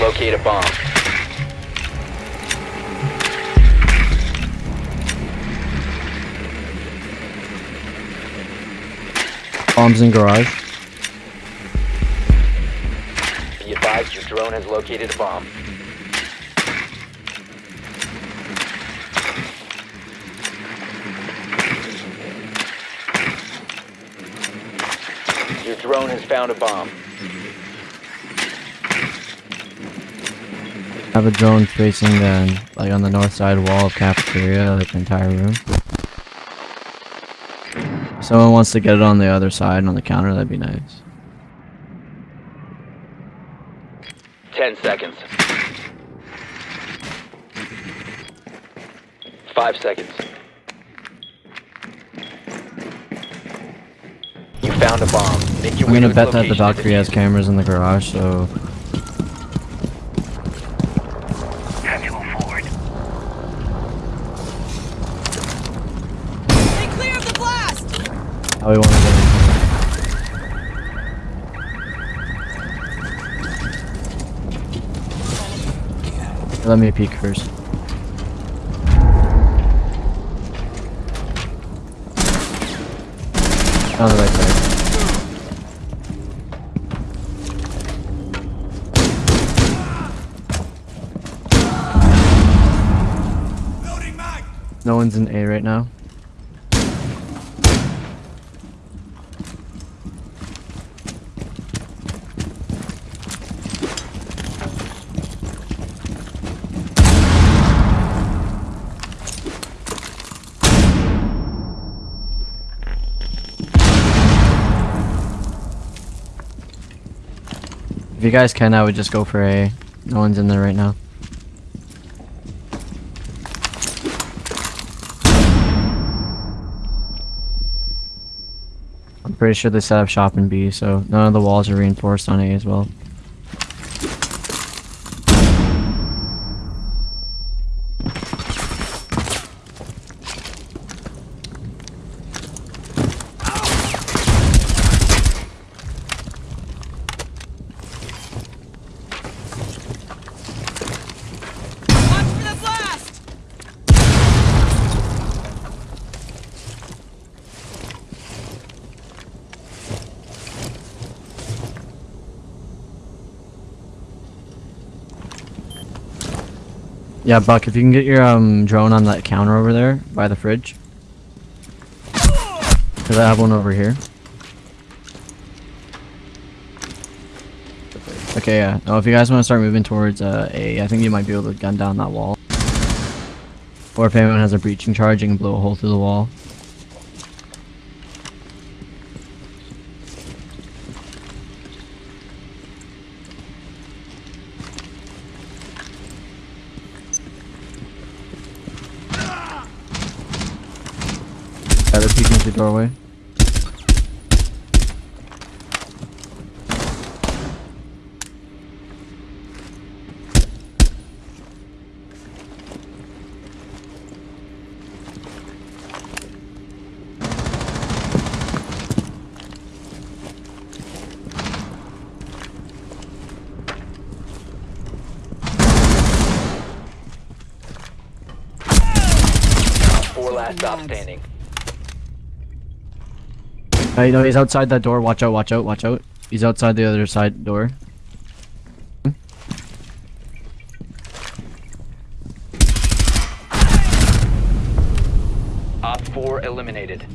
locate a bomb. Bombs in garage. Be advised your drone has located a bomb. Your drone has found a bomb. I have a drone facing the like on the north side wall of cafeteria, like the entire room. If someone wants to get it on the other side on the counter, that'd be nice. Ten seconds. Five seconds. You found a bomb. Make your I'm gonna bet that the Valkyrie has cameras in the garage, so Oh, how we want to get into it. Let me peek first. On the right side. No one's in A right now. You guys can, I would just go for A. No one's in there right now. I'm pretty sure they set up shop in B, so none of the walls are reinforced on A as well. Watch for the blast! Yeah, Buck, if you can get your um drone on that counter over there by the fridge. Cause I have one over here. Okay, yeah. No, if you guys want to start moving towards uh, A, I think you might be able to gun down that wall. Or if anyone has a breaching charge, you can blow a hole through the wall. Yeah, through the doorway. Four last stop standing. Uh, hey, no, he's outside that door. Watch out, watch out, watch out. He's outside the other side door. Op 4 eliminated.